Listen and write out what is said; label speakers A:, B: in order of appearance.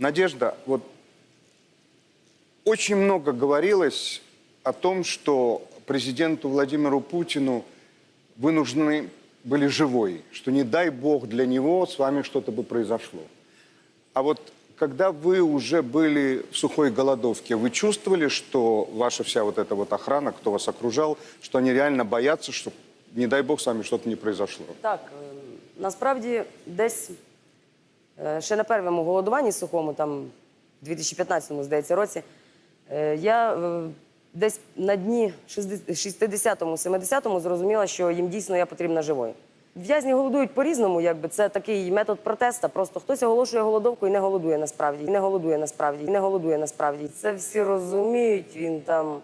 A: Надежда, вот очень много говорилось о том, что президенту Владимиру Путину вы нужны были живой, что не дай бог для него с вами что-то бы произошло. А вот когда вы уже были в сухой голодовке, вы чувствовали, что ваша вся вот эта вот охрана, кто вас окружал, что они реально боятся, что не дай бог с вами что-то не произошло?
B: Так, е, насправді десь ще на першому голодуванні сухому, там 2015 здається, році, е, я е, десь на дні 60-му, 70-му зрозуміла, що їм дійсно я потрібна живою. В'язні голодують по-різному, це такий метод протеста. Просто хтось оголошує голодовку і не голодує насправді, і не голодує насправді, і не голодує насправді. Це всі розуміють. Він там